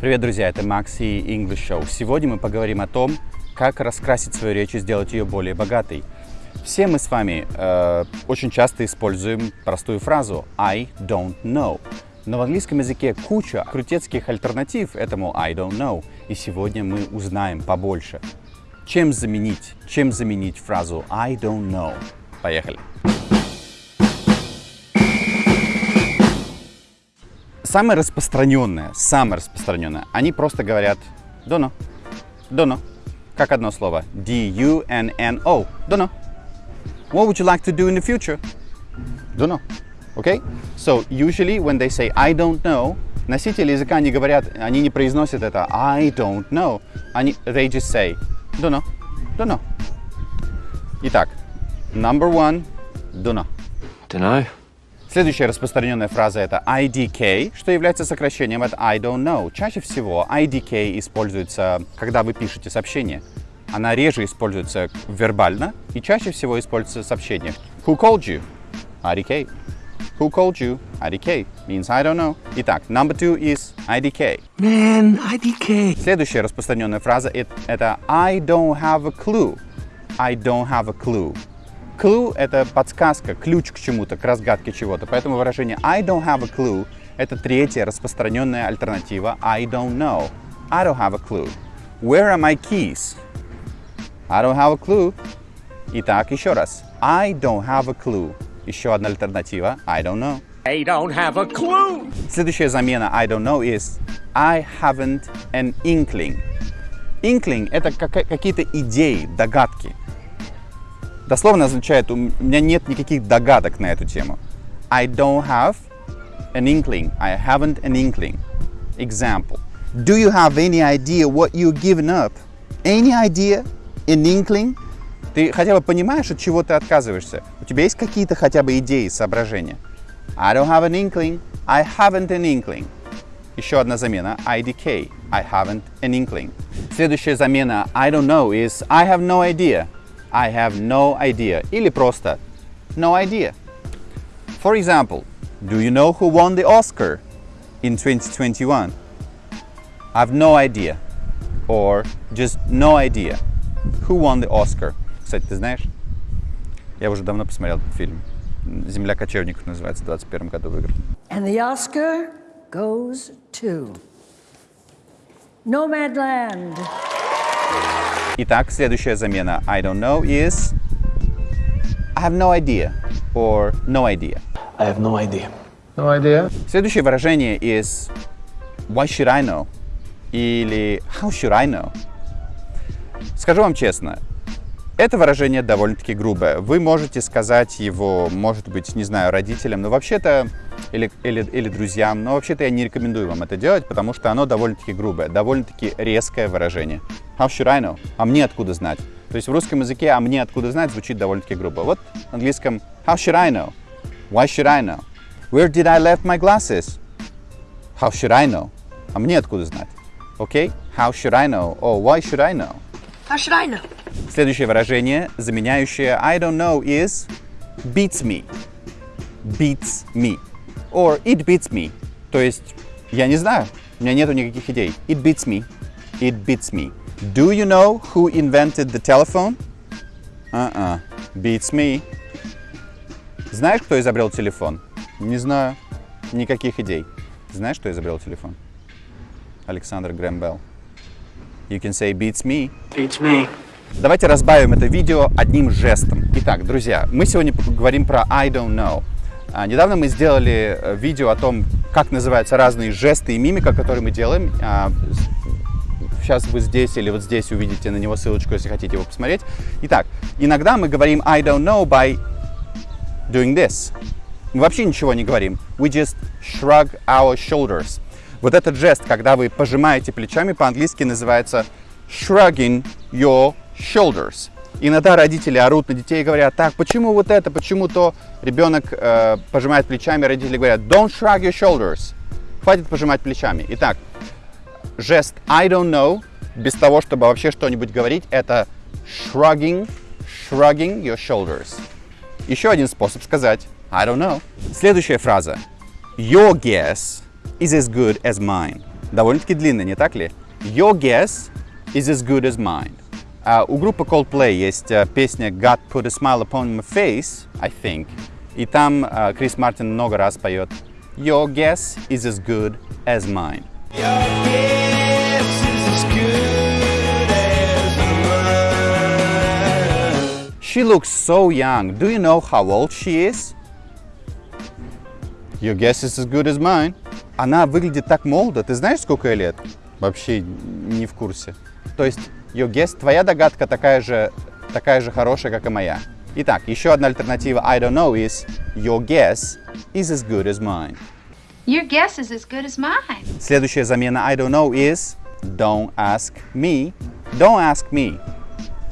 Привет, друзья, это Макс и English Show. Сегодня мы поговорим о том, как раскрасить свою речь и сделать ее более богатой. Все мы с вами э, очень часто используем простую фразу I don't know. Но в английском языке куча крутецких альтернатив этому I don't know. И сегодня мы узнаем побольше. Чем заменить, чем заменить фразу I don't know. Поехали. Самое распространенное, самое распространенное, они просто говорят don't know, как одно слово, D-U-N-N-O, know. What would you like to do in the future? Don't know. Okay? So usually when they say I don't know, носители языка не говорят, они не произносят это I don't know. Они, they just say don't know. Итак, number one, don't know. Следующая распространенная фраза это IDK, что является сокращением от I don't know. Чаще всего IDK используется, когда вы пишете сообщение. Она реже используется вербально и чаще всего используется в сообщениях. Who called you? IDK. Who called you? IDK. Means I don't know. Итак, number two is IDK. Man, IDK. Следующая распространенная фраза it- это I don't have a clue. I don't have a clue. Clue — это подсказка, ключ к чему-то, к разгадке чего-то. Поэтому выражение I don't have a clue — это третья распространенная альтернатива I don't know. I don't have a clue. Where are my keys? I don't have a clue. Итак, еще раз. I don't have a clue. Еще одна альтернатива. I don't know. I don't have a clue. Следующая замена I don't know is I haven't an inkling. Inkling — это какие-то идеи, догадки. Дословно означает, у меня нет никаких догадок на эту тему. I don't have an inkling. I haven't an inkling. Example. Do you have any idea what you're giving up? Any idea? An inkling? Ты хотя бы понимаешь, от чего ты отказываешься? У тебя есть какие-то хотя бы идеи, соображения? I don't have an inkling. I haven't an inkling. Еще одна замена IDK. I haven't an inkling. Следующая замена I don't know is I have no idea. I have no idea. Или просто no idea. For example, do you know who won the Oscar in 2021? I have no idea. Or just no idea. Who won the Oscar? Кстати, ты знаешь? Я уже давно посмотрел этот фильм. «Земля кочевников» называется, в 21 году выиграл. And the Oscar goes to Nomadland. Итак, следующая замена I don't know is I have no idea or no idea. I have no idea. No idea. Следующее выражение is Why should I know? Или How should I know? Скажу вам честно, это выражение довольно-таки грубое. Вы можете сказать его, может быть, не знаю, родителям, но вообще-то, или, или, или друзьям, но вообще-то я не рекомендую вам это делать, потому что оно довольно-таки грубое, довольно-таки резкое выражение. How should I know? А мне откуда знать? То есть в русском языке «а мне откуда знать» звучит довольно-таки грубо. Вот в английском How should I know? Why should I know? Where did I left my glasses? How should I know? А мне откуда знать? Окей? How should I know? Or why should I know? Know? Следующее выражение, заменяющее I don't know, is beats me. Beats me. Or it beats me. То есть, я не знаю, у меня нету никаких идей. It beats me. It beats me. Do you know who invented the telephone? Uh-uh. Beats me. Знаешь, кто изобрел телефон? Не знаю. Никаких идей. Знаешь, кто изобрел телефон? Александр Грэм. You can say beats me. Beats me. Давайте разбавим это видео одним жестом. Итак, друзья, мы сегодня говорим про I don't know. А, Недавно мы сделали э, видео о том, как называются разные жесты и мимика, которые мы делаем. А, Сейчас вы здесь или вот здесь увидите на него ссылочку, если хотите его посмотреть. Итак, иногда мы говорим I don't know by doing this. Мы вообще ничего не говорим. We just shrug our shoulders. Вот этот жест, когда вы пожимаете плечами, по-английски называется shrugging your shoulders. Иногда родители орут на детей и говорят, так, почему вот это, почему то? Ребенок э, пожимает плечами, родители говорят, don't shrug your shoulders. Хватит пожимать плечами. Итак, жест I don't know, без того, чтобы вообще что-нибудь говорить, это shrugging, shrugging your shoulders. Еще один способ сказать I don't know. Следующая фраза. Your guess is as good as mine. Довольно-таки длинно, не так ли? Your guess is as good as mine. А у группы Coldplay есть э, песня God Put a Smile Upon My Face, I think. И там э, Крис Мартин много раз поет Your guess is as good as mine. She looks so young. Do you know how old she is? Your guess is as good as mine. Она выглядит так молодо. Ты знаешь, сколько ей лет? Вообще не в курсе. То есть, your guess, твоя догадка такая же, такая же хорошая, как и моя. Итак, еще одна альтернатива I don't know is your guess is as good as mine. Your guess is as good as mine. Следующая замена I don't know is don't ask me. Don't ask me.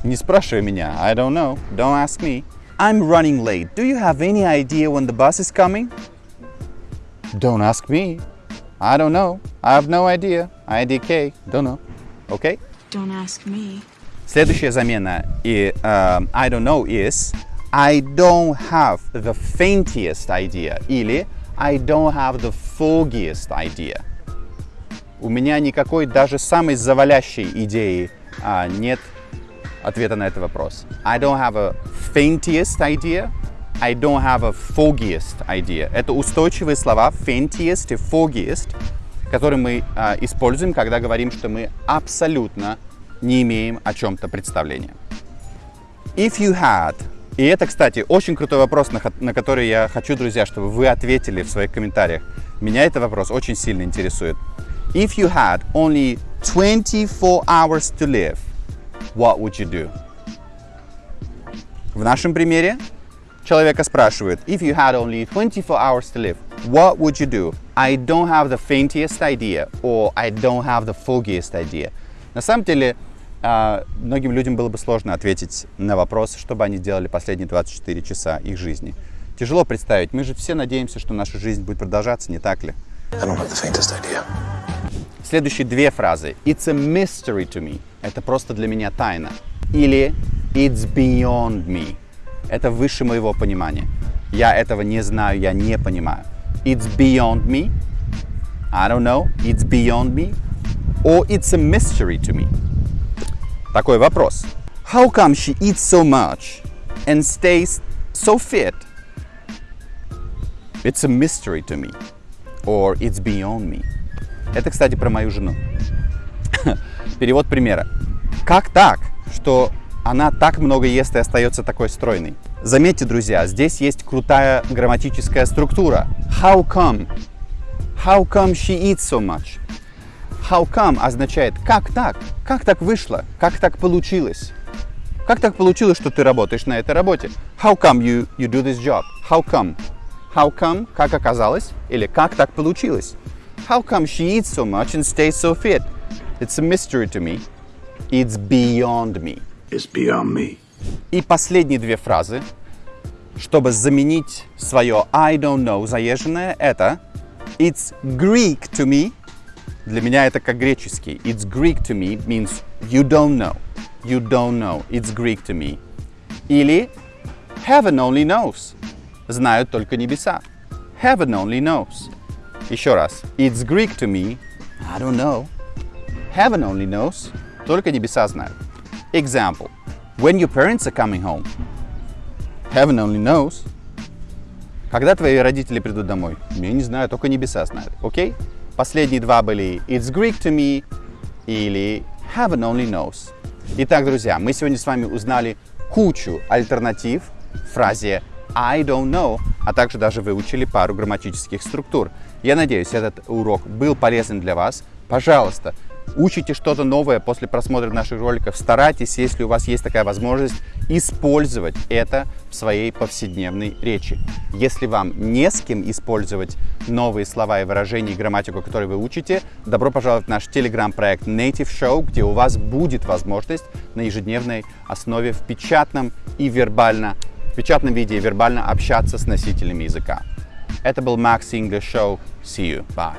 Не спрашивай меня. I don't know. Don't ask me. I'm running late. Do you have any idea when the bus is coming? Don't ask me. I don't know. I have no idea. IDK. Don't know. Okay? Don't ask me. Следующая замена и um, I don't know is I don't have the faintest idea или I don't have the foggiest idea. У меня никакой даже самой завалящей идеи а, нет ответа на этот вопрос. I don't have a faintest idea. I don't have a foggiest idea. Это устойчивые слова faintest и foggiest, которые мы а, используем, когда говорим, что мы абсолютно не имеем о чем-то представления. If you had, и это, кстати, очень крутой вопрос, на, на который я хочу, друзья, чтобы вы ответили в своих комментариях. Меня этот вопрос очень сильно интересует. If you had only 24 hours to live, what would you do? В нашем примере человека спрашивают, if you had only 24 hours to live, what would you do? I don't have the faintest idea, or I don't have the foggiest idea. На самом деле, а, многим людям было бы сложно ответить на вопрос, что бы они делали последние 24 часа их жизни. Тяжело представить. Мы же все надеемся, что наша жизнь будет продолжаться, не так ли? I don't have the faintest idea. Следующие две фразы. It's a mystery to me. Это просто для меня тайна. Или It's beyond me. Это выше моего понимания. Я этого не знаю, я не понимаю. It's beyond me. I don't know. It's beyond me. Or it's a mystery to me. Такой вопрос. How come she eats so much and stays so fit? It's a mystery to me. Or it's beyond me. Это, кстати, про мою жену. Перевод примера. Как так, что она так много ест и остается такой стройной? Заметьте, друзья, здесь есть крутая грамматическая структура. How come? How come she eats so much? How come означает «как так?», «как так вышло?», «как так получилось?». Как так получилось, что ты работаешь на этой работе? How come you, you do this job? How come? How come, как оказалось, или как так получилось? How come she eats so much and stays so fit? It's a mystery to me. It's beyond me. It's beyond me. И последние две фразы, чтобы заменить свое I don't know заезженное, это It's Greek to me. Для меня это как греческий. It's Greek to me means you don't know. You don't know. It's Greek to me. Или Heaven only knows. Знают только небеса. Heaven only knows. Еще раз. It's Greek to me. I don't know. Heaven only knows. Только небеса знают. Example. When your parents are coming home. Heaven only knows. Когда твои родители придут домой? Я не знаю, только небеса знают. Окей? Последние два были It's Greek to me или Heaven only knows. Итак, друзья, мы сегодня с вами узнали кучу альтернатив фразе I don't know, а также даже выучили пару грамматических структур. Я надеюсь, этот урок был полезен для вас. Пожалуйста, учите что-то новое после просмотра наших роликов. Старайтесь, если у вас есть такая возможность, использовать это в своей повседневной речи. Если вам не с кем использовать новые слова и выражения и грамматику, которые вы учите, добро пожаловать в наш телеграм-проект Native Show, где у вас будет возможность на ежедневной основе в печатном и вербально, в печатном виде и вербально общаться с носителями языка. Это был Max English Show. See you. Bye.